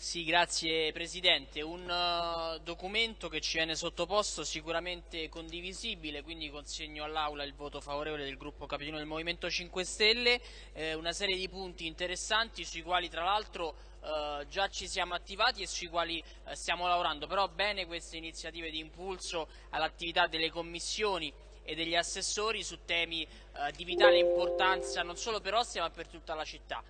Sì, grazie Presidente. Un uh, documento che ci viene sottoposto sicuramente condivisibile, quindi consegno all'Aula il voto favorevole del gruppo capitano del Movimento 5 Stelle, eh, una serie di punti interessanti sui quali tra l'altro uh, già ci siamo attivati e sui quali uh, stiamo lavorando, però bene queste iniziative di impulso all'attività delle commissioni e degli assessori su temi di vitale importanza non solo per Ostia ma per tutta la città.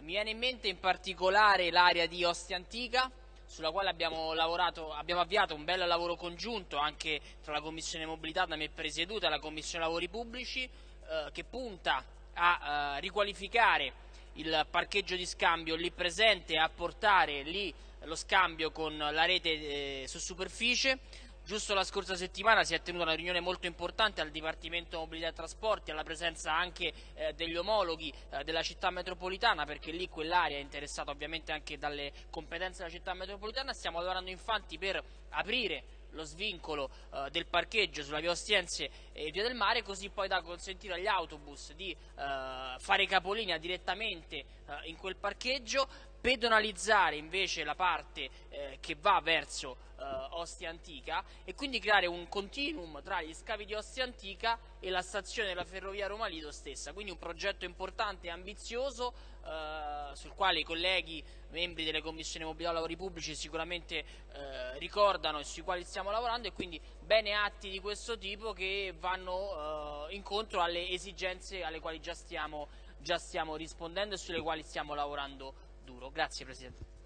Mi viene in mente in particolare l'area di Ostia Antica, sulla quale abbiamo, lavorato, abbiamo avviato un bel lavoro congiunto anche tra la Commissione Mobilità da me presieduta e la Commissione Lavori Pubblici, eh, che punta a eh, riqualificare il parcheggio di scambio lì presente e a portare lì lo scambio con la rete eh, su superficie Giusto la scorsa settimana si è tenuta una riunione molto importante al Dipartimento Mobilità e Trasporti, alla presenza anche eh, degli omologhi eh, della città metropolitana, perché lì quell'area è interessata ovviamente anche dalle competenze della città metropolitana. Stiamo lavorando infatti per aprire lo svincolo eh, del parcheggio sulla via Ostiense e via del mare così poi da consentire agli autobus di eh, fare capolinea direttamente eh, in quel parcheggio pedonalizzare invece la parte eh, che va verso eh, Ostia Antica e quindi creare un continuum tra gli scavi di Ostia Antica e la stazione della ferrovia Roma Lido stessa, quindi un progetto importante e ambizioso eh, sul quale i colleghi membri delle commissioni mobilità e lavori pubblici sicuramente eh, ricordano e sui quali stiamo lavorando e quindi bene atti di questo tipo che vanno eh, incontro alle esigenze alle quali già stiamo, già stiamo rispondendo e sulle quali stiamo lavorando duro. Grazie Presidente.